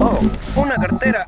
Oh, una cartera.